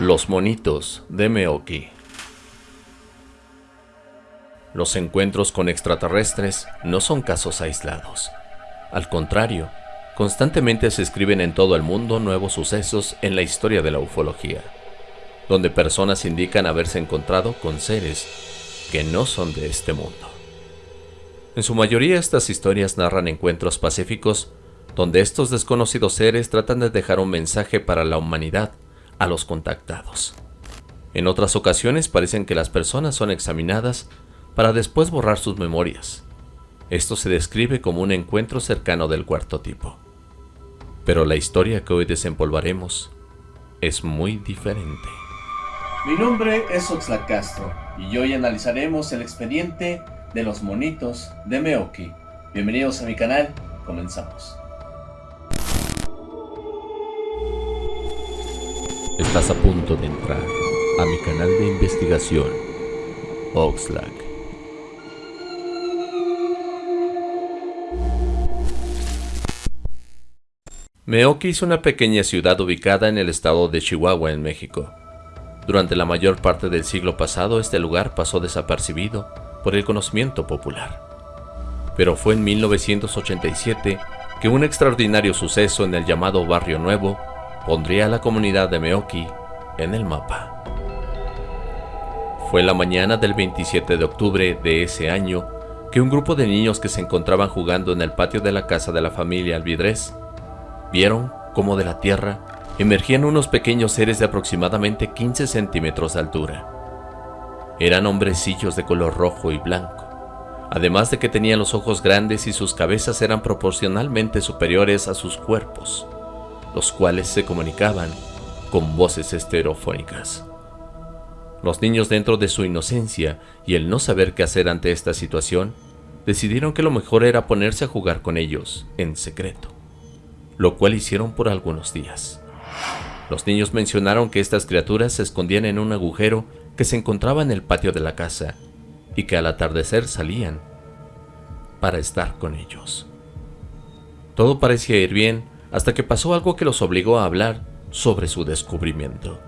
Los monitos de Meoki Los encuentros con extraterrestres no son casos aislados. Al contrario, constantemente se escriben en todo el mundo nuevos sucesos en la historia de la ufología, donde personas indican haberse encontrado con seres que no son de este mundo. En su mayoría estas historias narran encuentros pacíficos donde estos desconocidos seres tratan de dejar un mensaje para la humanidad a los contactados. En otras ocasiones parecen que las personas son examinadas para después borrar sus memorias. Esto se describe como un encuentro cercano del cuarto tipo. Pero la historia que hoy desempolvaremos es muy diferente. Mi nombre es Oxlack y hoy analizaremos el expediente de los monitos de Meoki. Bienvenidos a mi canal, comenzamos. Estás a punto de entrar a mi canal de investigación, Oxlack. Meoki es una pequeña ciudad ubicada en el estado de Chihuahua, en México. Durante la mayor parte del siglo pasado, este lugar pasó desapercibido por el conocimiento popular. Pero fue en 1987 que un extraordinario suceso en el llamado Barrio Nuevo pondría a la comunidad de Meoki en el mapa. Fue la mañana del 27 de octubre de ese año que un grupo de niños que se encontraban jugando en el patio de la casa de la familia Alvidrez vieron cómo de la tierra emergían unos pequeños seres de aproximadamente 15 centímetros de altura. Eran hombrecillos de color rojo y blanco, además de que tenían los ojos grandes y sus cabezas eran proporcionalmente superiores a sus cuerpos los cuales se comunicaban con voces estereofónicas. Los niños dentro de su inocencia y el no saber qué hacer ante esta situación, decidieron que lo mejor era ponerse a jugar con ellos en secreto, lo cual hicieron por algunos días. Los niños mencionaron que estas criaturas se escondían en un agujero que se encontraba en el patio de la casa y que al atardecer salían para estar con ellos. Todo parecía ir bien hasta que pasó algo que los obligó a hablar sobre su descubrimiento.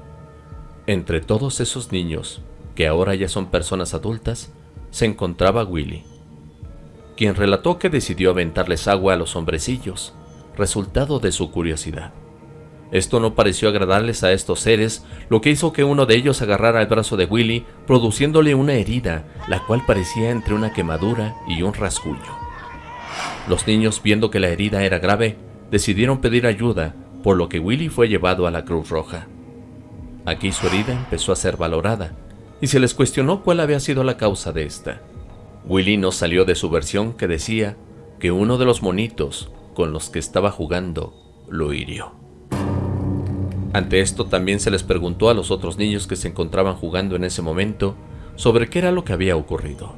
Entre todos esos niños, que ahora ya son personas adultas, se encontraba Willy, quien relató que decidió aventarles agua a los hombrecillos, resultado de su curiosidad. Esto no pareció agradarles a estos seres, lo que hizo que uno de ellos agarrara el brazo de Willy, produciéndole una herida, la cual parecía entre una quemadura y un rasguño. Los niños, viendo que la herida era grave, decidieron pedir ayuda, por lo que Willy fue llevado a la Cruz Roja. Aquí su herida empezó a ser valorada, y se les cuestionó cuál había sido la causa de esta. Willy no salió de su versión que decía que uno de los monitos con los que estaba jugando lo hirió. Ante esto también se les preguntó a los otros niños que se encontraban jugando en ese momento sobre qué era lo que había ocurrido.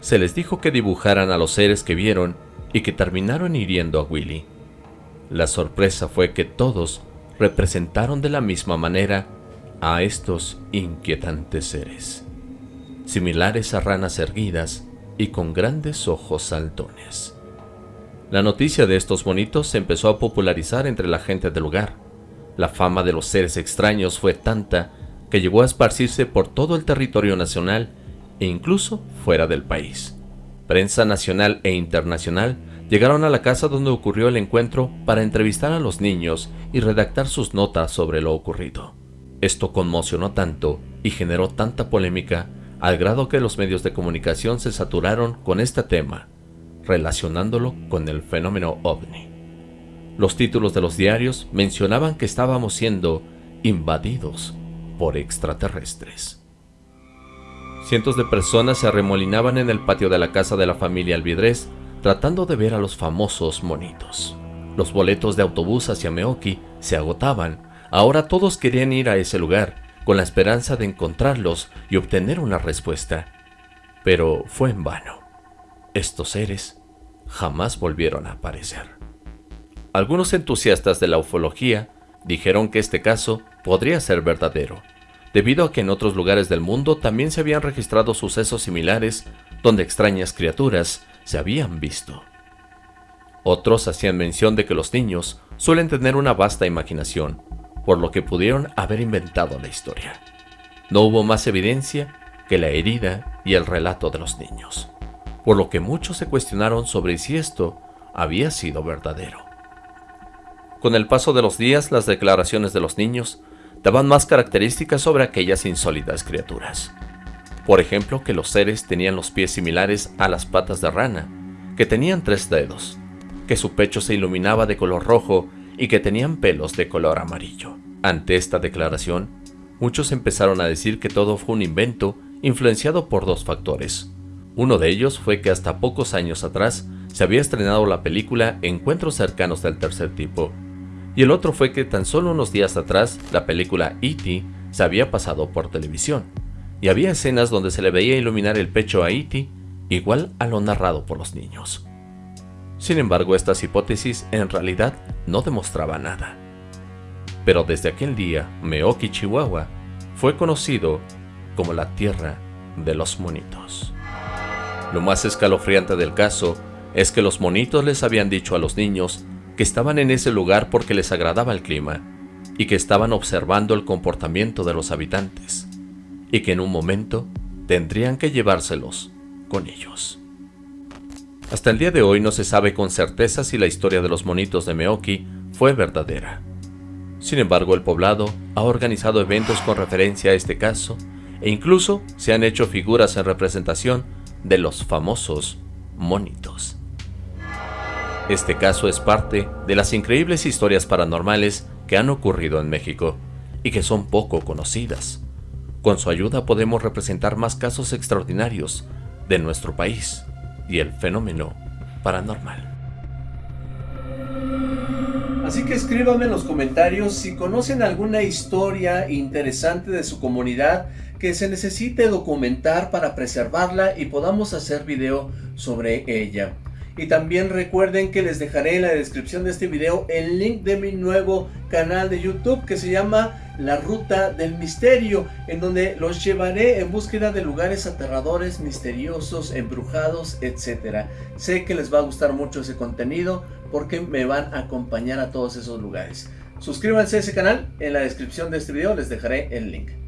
Se les dijo que dibujaran a los seres que vieron y que terminaron hiriendo a Willy. La sorpresa fue que todos representaron de la misma manera a estos inquietantes seres, similares a ranas erguidas y con grandes ojos saltones. La noticia de estos bonitos se empezó a popularizar entre la gente del lugar. La fama de los seres extraños fue tanta que llegó a esparcirse por todo el territorio nacional e incluso fuera del país. Prensa nacional e internacional Llegaron a la casa donde ocurrió el encuentro para entrevistar a los niños y redactar sus notas sobre lo ocurrido. Esto conmocionó tanto y generó tanta polémica al grado que los medios de comunicación se saturaron con este tema, relacionándolo con el fenómeno ovni. Los títulos de los diarios mencionaban que estábamos siendo invadidos por extraterrestres. Cientos de personas se arremolinaban en el patio de la casa de la familia Alvidrez tratando de ver a los famosos monitos. Los boletos de autobús hacia Meoki se agotaban, ahora todos querían ir a ese lugar, con la esperanza de encontrarlos y obtener una respuesta. Pero fue en vano. Estos seres jamás volvieron a aparecer. Algunos entusiastas de la ufología dijeron que este caso podría ser verdadero, debido a que en otros lugares del mundo también se habían registrado sucesos similares donde extrañas criaturas se habían visto. Otros hacían mención de que los niños suelen tener una vasta imaginación, por lo que pudieron haber inventado la historia. No hubo más evidencia que la herida y el relato de los niños, por lo que muchos se cuestionaron sobre si esto había sido verdadero. Con el paso de los días, las declaraciones de los niños daban más características sobre aquellas insólitas criaturas. Por ejemplo, que los seres tenían los pies similares a las patas de rana, que tenían tres dedos, que su pecho se iluminaba de color rojo y que tenían pelos de color amarillo. Ante esta declaración, muchos empezaron a decir que todo fue un invento influenciado por dos factores. Uno de ellos fue que hasta pocos años atrás se había estrenado la película Encuentros cercanos del tercer tipo, y el otro fue que tan solo unos días atrás la película E.T. se había pasado por televisión, y había escenas donde se le veía iluminar el pecho a E.T. igual a lo narrado por los niños. Sin embargo, estas hipótesis en realidad no demostraban nada. Pero desde aquel día, Meoki, Chihuahua, fue conocido como la tierra de los monitos. Lo más escalofriante del caso es que los monitos les habían dicho a los niños que estaban en ese lugar porque les agradaba el clima y que estaban observando el comportamiento de los habitantes y que en un momento tendrían que llevárselos con ellos. Hasta el día de hoy no se sabe con certeza si la historia de los monitos de Meoki fue verdadera. Sin embargo, el poblado ha organizado eventos con referencia a este caso e incluso se han hecho figuras en representación de los famosos monitos. Este caso es parte de las increíbles historias paranormales que han ocurrido en México y que son poco conocidas. Con su ayuda podemos representar más casos extraordinarios de nuestro país y el fenómeno paranormal. Así que escríbanme en los comentarios si conocen alguna historia interesante de su comunidad que se necesite documentar para preservarla y podamos hacer video sobre ella. Y también recuerden que les dejaré en la descripción de este video el link de mi nuevo canal de YouTube que se llama La Ruta del Misterio, en donde los llevaré en búsqueda de lugares aterradores, misteriosos, embrujados, etc. Sé que les va a gustar mucho ese contenido porque me van a acompañar a todos esos lugares. Suscríbanse a ese canal, en la descripción de este video les dejaré el link.